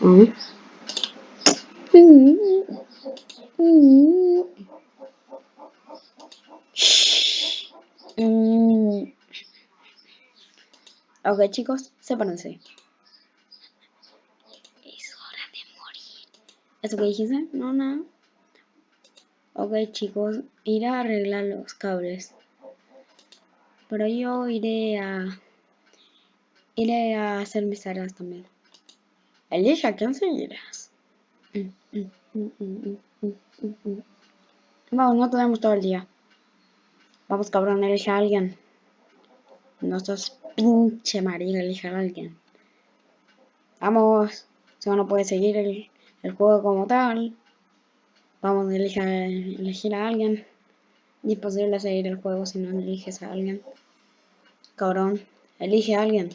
Mm. Mm. Ok chicos, sepárense. Es hora de morir. ¿Eso que dijiste? No, no. Ok chicos, iré a arreglar los cables. Pero yo iré a... Iré a hacer mis tareas también. Elige a quién seguirás. Vamos, no tenemos todo el día. Vamos cabrón, elige a alguien. No sos pinche marido, elige a alguien. Vamos. Si no puede seguir el, el juego como tal. Vamos, a, elegir a alguien. Imposible seguir el juego si no eliges a alguien. Cabrón, elige a alguien.